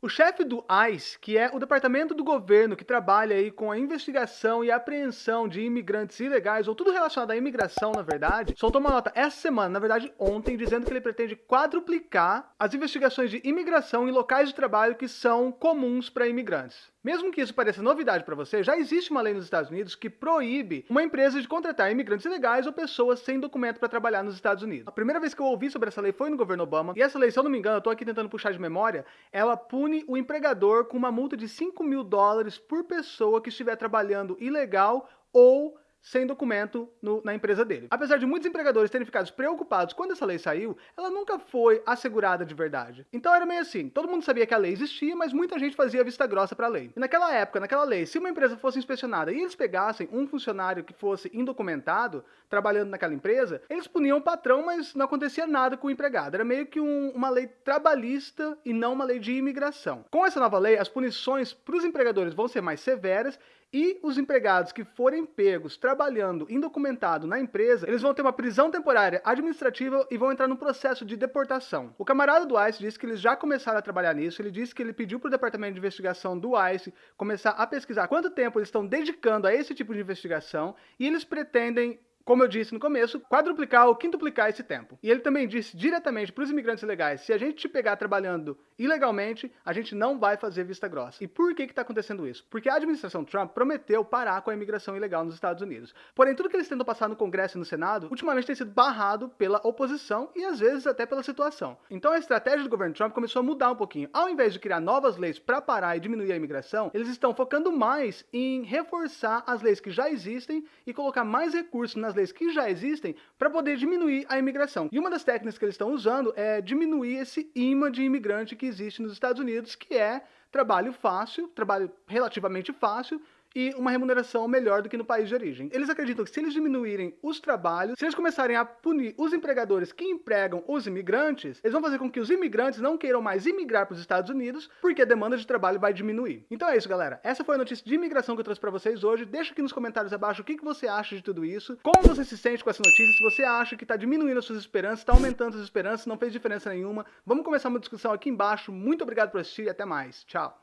O chefe do ICE, que é o departamento do governo que trabalha aí com a investigação e apreensão de imigrantes ilegais, ou tudo relacionado à imigração, na verdade, soltou uma nota essa semana, na verdade ontem, dizendo que ele pretende quadruplicar as investigações de imigração em locais de trabalho que são comuns para imigrantes. Mesmo que isso pareça novidade para você, já existe uma lei nos Estados Unidos que proíbe uma empresa de contratar imigrantes ilegais ou pessoas sem documento para trabalhar nos Estados Unidos. A primeira vez que eu ouvi sobre essa lei foi no governo Obama, e essa lei, se eu não me engano, eu tô aqui tentando puxar de memória, ela pune o empregador com uma multa de 5 mil dólares por pessoa que estiver trabalhando ilegal ou sem documento no, na empresa dele. Apesar de muitos empregadores terem ficado preocupados quando essa lei saiu, ela nunca foi assegurada de verdade. Então era meio assim, todo mundo sabia que a lei existia, mas muita gente fazia vista grossa para a lei. E naquela época, naquela lei, se uma empresa fosse inspecionada e eles pegassem um funcionário que fosse indocumentado, trabalhando naquela empresa, eles puniam o patrão, mas não acontecia nada com o empregado. Era meio que um, uma lei trabalhista e não uma lei de imigração. Com essa nova lei, as punições para os empregadores vão ser mais severas e os empregados que forem pegos trabalhando indocumentado na empresa, eles vão ter uma prisão temporária administrativa e vão entrar no processo de deportação. O camarada do ICE disse que eles já começaram a trabalhar nisso, ele disse que ele pediu para o departamento de investigação do ICE começar a pesquisar quanto tempo eles estão dedicando a esse tipo de investigação e eles pretendem como eu disse no começo, quadruplicar ou quintuplicar esse tempo. E ele também disse diretamente para os imigrantes ilegais, se a gente te pegar trabalhando ilegalmente, a gente não vai fazer vista grossa. E por que está acontecendo isso? Porque a administração Trump prometeu parar com a imigração ilegal nos Estados Unidos. Porém, tudo que eles tentam passar no Congresso e no Senado, ultimamente tem sido barrado pela oposição e às vezes até pela situação. Então a estratégia do governo Trump começou a mudar um pouquinho. Ao invés de criar novas leis para parar e diminuir a imigração, eles estão focando mais em reforçar as leis que já existem e colocar mais recursos nas que já existem para poder diminuir a imigração. E uma das técnicas que eles estão usando é diminuir esse imã de imigrante que existe nos Estados Unidos, que é trabalho fácil, trabalho relativamente fácil, e uma remuneração melhor do que no país de origem. Eles acreditam que se eles diminuírem os trabalhos, se eles começarem a punir os empregadores que empregam os imigrantes, eles vão fazer com que os imigrantes não queiram mais imigrar para os Estados Unidos, porque a demanda de trabalho vai diminuir. Então é isso, galera. Essa foi a notícia de imigração que eu trouxe para vocês hoje. Deixa aqui nos comentários abaixo o que, que você acha de tudo isso, como você se sente com essa notícia, se você acha que está diminuindo as suas esperanças, está aumentando as esperanças, não fez diferença nenhuma. Vamos começar uma discussão aqui embaixo. Muito obrigado por assistir e até mais. Tchau!